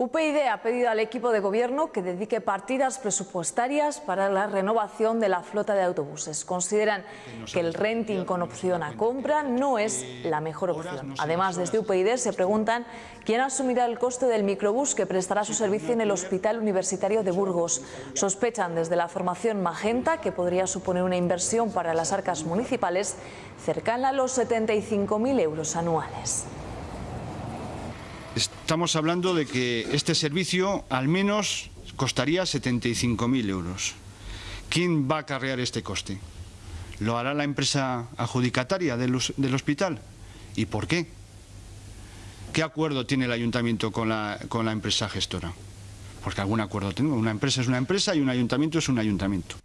UPyD ha pedido al equipo de gobierno que dedique partidas presupuestarias para la renovación de la flota de autobuses. Consideran que el renting con opción a compra no es la mejor opción. Además, desde UPyD se preguntan quién asumirá el coste del microbús que prestará su servicio en el Hospital Universitario de Burgos. Sospechan desde la formación Magenta que podría suponer una inversión para las arcas municipales cercana a los 75.000 euros anuales. Estamos hablando de que este servicio al menos costaría 75.000 euros. ¿Quién va a acarrear este coste? ¿Lo hará la empresa adjudicataria del, del hospital? ¿Y por qué? ¿Qué acuerdo tiene el ayuntamiento con la, con la empresa gestora? Porque algún acuerdo tengo. Una empresa es una empresa y un ayuntamiento es un ayuntamiento.